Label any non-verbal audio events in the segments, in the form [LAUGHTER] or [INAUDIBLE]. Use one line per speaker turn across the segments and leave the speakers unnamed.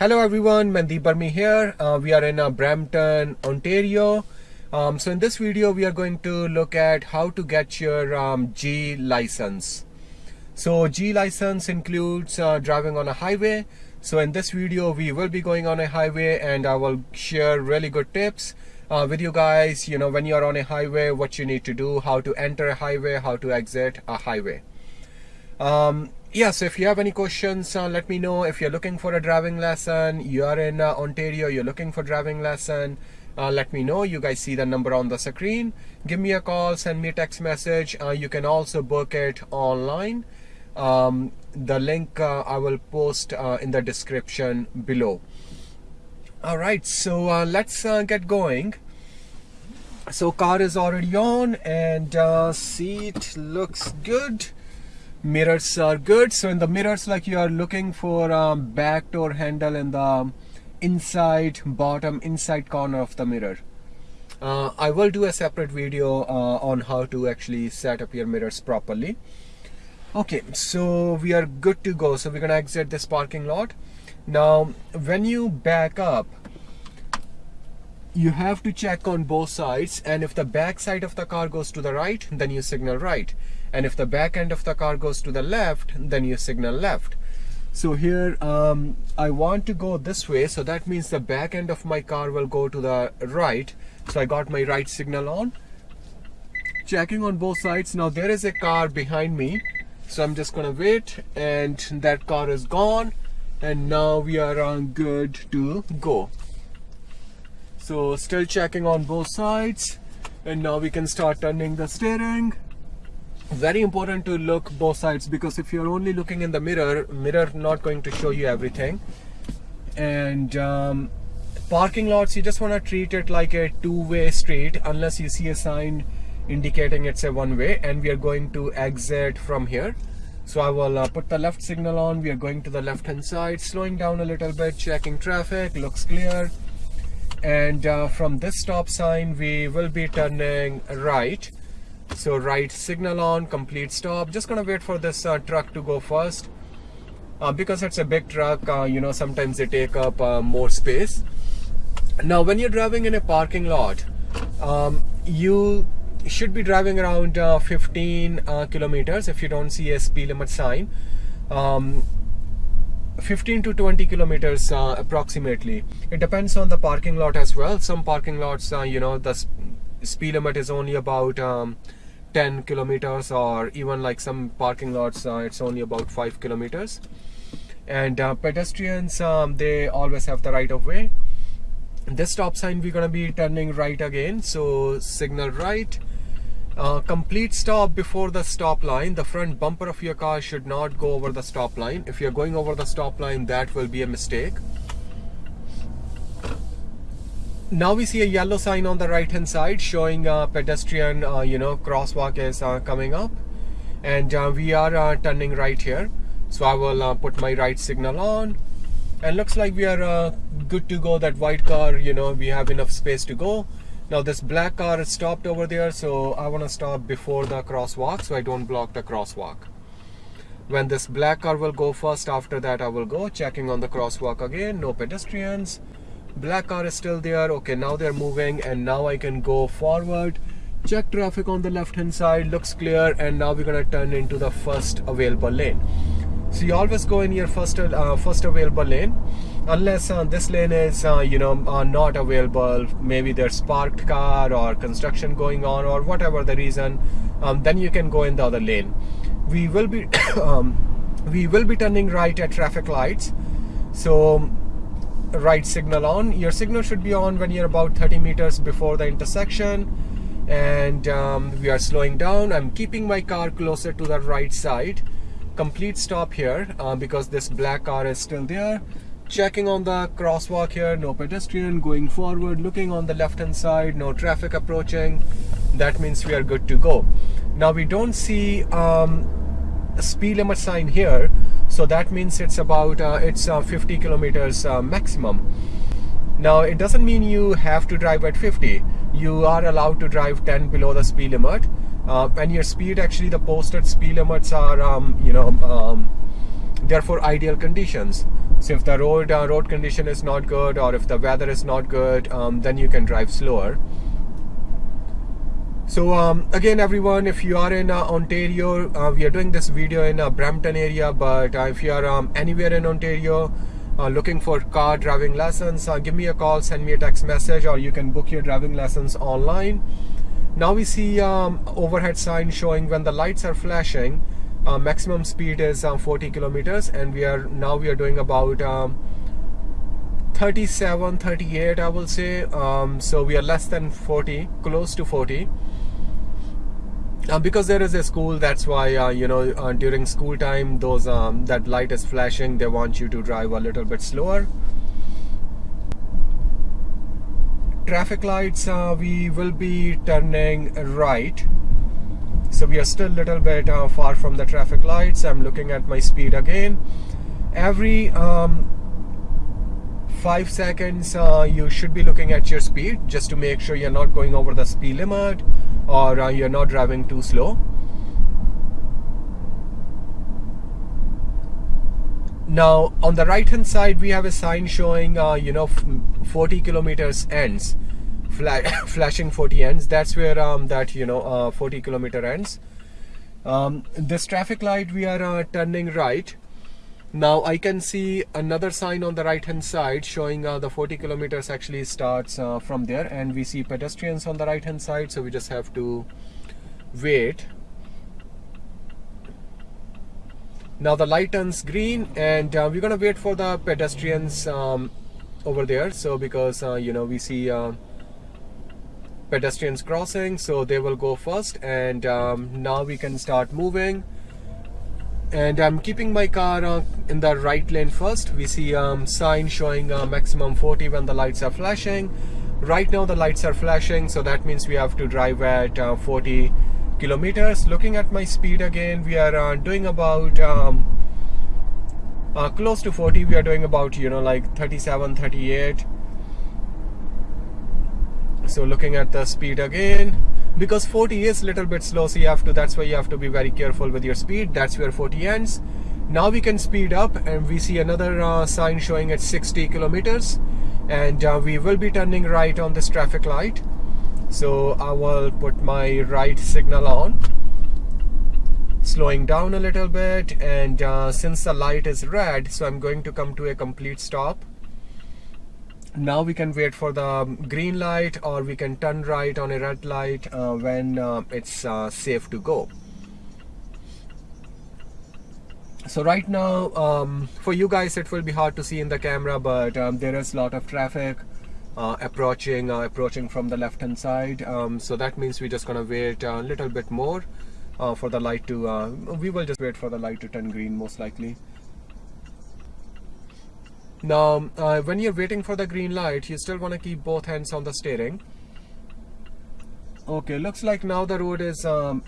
Hello everyone, Mandeep Burmi here. Uh, we are in uh, Brampton, Ontario. Um, so in this video, we are going to look at how to get your um, G license. So G license includes uh, driving on a highway. So in this video, we will be going on a highway and I will share really good tips uh, with you guys. You know, when you're on a highway, what you need to do, how to enter a highway, how to exit a highway. Um, yeah, so if you have any questions, uh, let me know. If you're looking for a driving lesson, you are in uh, Ontario, you're looking for driving lesson, uh, let me know. You guys see the number on the screen. Give me a call, send me a text message. Uh, you can also book it online. Um, the link uh, I will post uh, in the description below. All right, so let's get going. So car is already on and seat looks good mirrors are good. So in the mirrors like you are looking for um, back door handle in the inside bottom inside corner of the mirror. Uh, I will do a separate video uh, on how to actually set up your mirrors properly. Okay so we are good to go. So we're gonna exit this parking lot. Now when you back up you have to check on both sides. And if the back side of the car goes to the right then you signal right and if the back end of the car goes to the left then you signal left. So here um, I want to go this way. So that means the back end of my car will go to the right. So I got my right signal on. Checking on both sides. Now there is a car behind me. So I'm just gonna wait and that car is gone. And now we are on good to go. So still checking on both sides. And now we can start turning the steering very important to look both sides because if you're only looking in the mirror mirror not going to show you everything. And um, parking lots you just want to treat it like a two-way street unless you see a sign indicating it's a one-way and we are going to exit from here. So I will uh, put the left signal on we are going to the left hand side slowing down a little bit checking traffic looks clear. And uh, from this stop sign we will be turning right so right signal on complete stop. Just gonna wait for this uh, truck to go first. Uh, because it's a big truck uh, you know sometimes they take up uh, more space. Now when you're driving in a parking lot um, you should be driving around uh, 15 uh, kilometers if you don't see a speed limit sign. Um, 15 to 20 kilometers uh, approximately. It depends on the parking lot as well. Some parking lots uh, you know the speed limit is only about um, 10 kilometers or even like some parking lots uh, it's only about 5 kilometers. And uh, pedestrians um, they always have the right of way. This stop sign we're gonna be turning right again. So signal right. Uh, complete stop before the stop line. The front bumper of your car should not go over the stop line. If you're going over the stop line that will be a mistake now we see a yellow sign on the right hand side showing a pedestrian uh, you know crosswalk is uh, coming up. And uh, we are uh, turning right here. So I will uh, put my right signal on. And looks like we are uh, good to go. That white car you know we have enough space to go. Now this black car is stopped over there. So I want to stop before the crosswalk so I don't block the crosswalk. When this black car will go first after that I will go checking on the crosswalk again. No pedestrians black car is still there. Okay now they're moving and now I can go forward. Check traffic on the left hand side. Looks clear and now we're gonna turn into the first available lane. So you always go in your first uh, first available lane. Unless uh, this lane is uh, you know uh, not available. Maybe there's parked car or construction going on or whatever the reason um, then you can go in the other lane. We will be [COUGHS] um, we will be turning right at traffic lights. So right signal on. Your signal should be on when you're about 30 meters before the intersection. And um, we are slowing down. I'm keeping my car closer to the right side. Complete stop here uh, because this black car is still there. Checking on the crosswalk here no pedestrian going forward. Looking on the left hand side no traffic approaching. That means we are good to go. Now we don't see um, a speed limit sign here so that means it's about uh, it's uh, 50 kilometers uh, maximum. Now it doesn't mean you have to drive at 50 you are allowed to drive 10 below the speed limit. Uh, and your speed actually the posted speed limits are um, you know um, they're ideal conditions. So if the road uh, road condition is not good or if the weather is not good um, then you can drive slower so um, again everyone if you are in uh, Ontario uh, we are doing this video in uh, Brampton area but uh, if you are um, anywhere in Ontario uh, looking for car driving lessons uh, give me a call send me a text message or you can book your driving lessons online. Now we see um, overhead sign showing when the lights are flashing maximum speed is 40 kilometers and we are now we are doing about um, 37 38 I will say. Um, so we are less than 40 close to 40 uh, because there is a school that's why uh, you know uh, during school time those um, that light is flashing they want you to drive a little bit slower. Traffic lights uh, we will be turning right. So we are still a little bit uh, far from the traffic lights. I'm looking at my speed again. Every um, five seconds uh, you should be looking at your speed just to make sure you're not going over the speed limit or uh, you're not driving too slow. Now on the right hand side we have a sign showing uh, you know 40 kilometers ends [COUGHS] flashing 40 ends. That's where um, that you know uh, 40 kilometer ends. Um, this traffic light we are uh, turning right now I can see another sign on the right hand side showing uh, the 40 kilometers actually starts uh, from there and we see pedestrians on the right hand side so we just have to wait. Now the light turns green and uh, we're gonna wait for the pedestrians um, over there so because uh, you know we see uh, pedestrians crossing so they will go first and um, now we can start moving and I'm keeping my car uh, in the right lane first. We see um, sign showing uh, maximum 40 when the lights are flashing. Right now the lights are flashing so that means we have to drive at uh, 40 kilometers. Looking at my speed again we are uh, doing about um, uh, close to 40 we are doing about you know like 37 38 so looking at the speed again because 40 is a little bit slow so you have to that's why you have to be very careful with your speed. That's where 40 ends. Now we can speed up and we see another uh, sign showing at 60 kilometers. And uh, we will be turning right on this traffic light. So I will put my right signal on. Slowing down a little bit and uh, since the light is red so I'm going to come to a complete stop now we can wait for the green light or we can turn right on a red light uh, when uh, it's uh, safe to go. So right now um, for you guys it will be hard to see in the camera but um, there is a lot of traffic uh, approaching uh, approaching from the left hand side. Um, so that means we're just gonna wait a little bit more uh, for the light to we will just wait for the light to turn green most likely now, uh, when you're waiting for the green light, you still want to keep both hands on the steering. Okay, looks like now the road is um,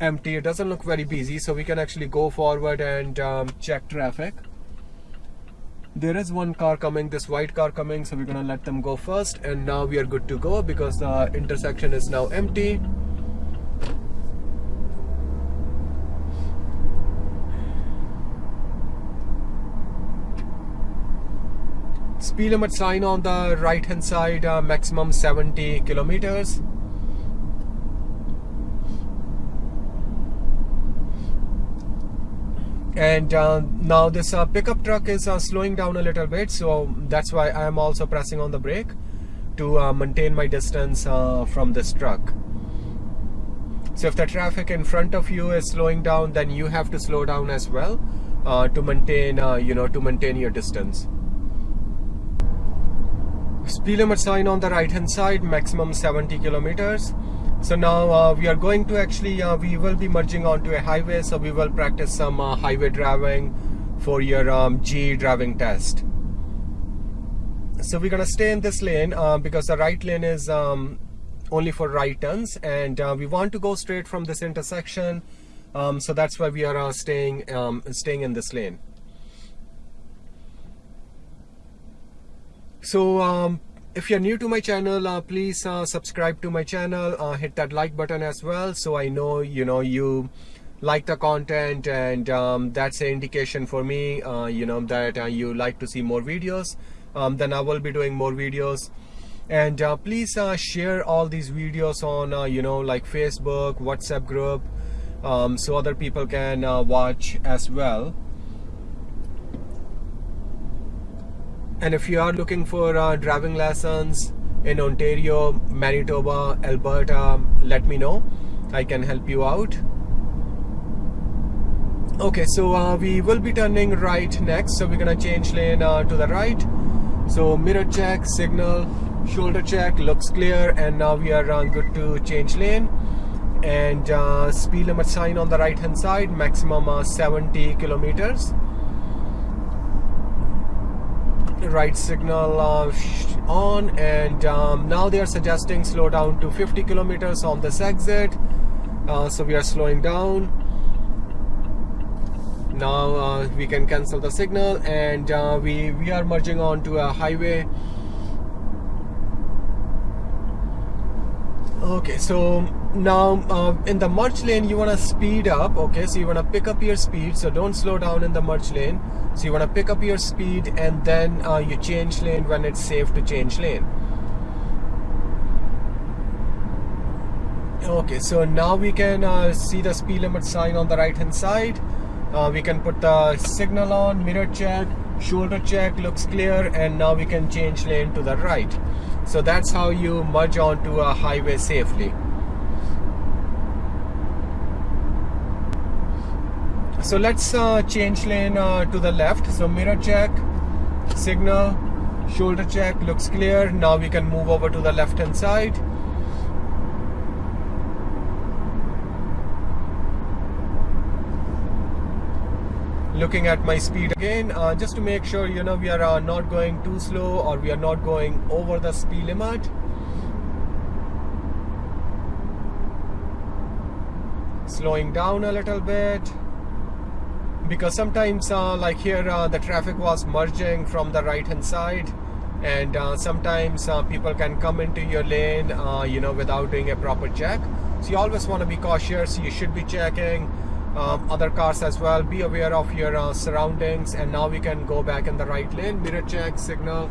empty. It doesn't look very busy, so we can actually go forward and um, check traffic. There is one car coming, this white car coming, so we're gonna let them go first. And now we are good to go because the intersection is now empty. Speed limit sign on the right hand side uh, maximum 70 kilometers. And uh, now this uh, pickup truck is uh, slowing down a little bit so that's why I am also pressing on the brake to uh, maintain my distance uh, from this truck. So if the traffic in front of you is slowing down then you have to slow down as well to maintain you know to maintain your distance speed limit sign on the right hand side maximum 70 kilometers. So now uh, we are going to actually uh, we will be merging onto a highway so we will practice some uh, highway driving for your um, G driving test. So we're gonna stay in this lane uh, because the right lane is um, only for right turns and uh, we want to go straight from this intersection. Um, so that's why we are uh, staying um, staying in this lane so um, if you're new to my channel uh, please uh, subscribe to my channel uh, hit that like button as well so I know you know you like the content and um, that's an indication for me uh, you know that uh, you like to see more videos um, then I will be doing more videos. And uh, please share all these videos on you know like Facebook WhatsApp group um, so other people can watch as well and if you are looking for driving lessons in Ontario Manitoba Alberta let me know. I can help you out. Okay so uh, we will be turning right next. So we're gonna change lane uh, to the right. So mirror check signal shoulder check looks clear and now we are uh, good to change lane. And uh, speed limit sign on the right hand side maximum uh, 70 kilometers right signal uh, on and um, now they are suggesting slow down to 50 kilometers on this exit. So we are slowing down. Now uh, we can cancel the signal and uh, we we are merging on to a highway okay so now uh, in the merge lane you want to speed up okay? So you want to pick up your speed so don't slow down in the merge lane. So you want to pick up your speed and then uh, you change lane when it's safe to change lane. Okay so now we can uh, see the speed limit sign on the right hand side. Uh, we can put the signal on mirror check shoulder check looks clear and now we can change lane to the right so that's how you merge onto a highway safely. So let's uh, change lane uh, to the left. So mirror check signal shoulder check looks clear. Now we can move over to the left hand side looking at my speed again uh, just to make sure you know we are uh, not going too slow or we are not going over the speed limit. Slowing down a little bit. Because sometimes uh, like here uh, the traffic was merging from the right hand side and uh, sometimes uh, people can come into your lane you know without doing a proper check. So you always want to be cautious. You should be checking um, other cars as well. Be aware of your uh, surroundings and now we can go back in the right lane. Mirror check signal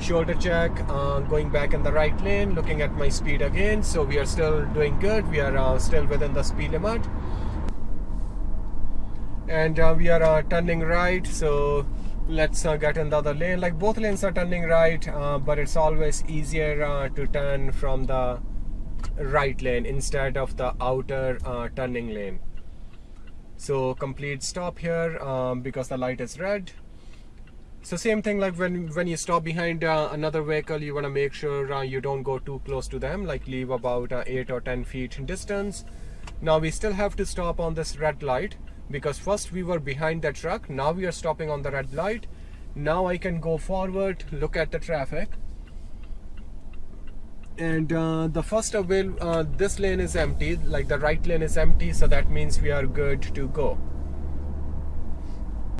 shoulder check uh, going back in the right lane looking at my speed again. So we are still doing good. We are uh, still within the speed limit. And uh, we are uh, turning right. So let's uh, get in the other lane. Like both lanes are turning right but it's always easier to turn from the right lane instead of the outer turning lane so complete stop here um, because the light is red. So same thing like when when you stop behind uh, another vehicle you want to make sure uh, you don't go too close to them like leave about uh, 8 or 10 feet distance. Now we still have to stop on this red light because first we were behind the truck now we are stopping on the red light. Now I can go forward look at the traffic and uh, the first avail uh, this lane is empty like the right lane is empty so that means we are good to go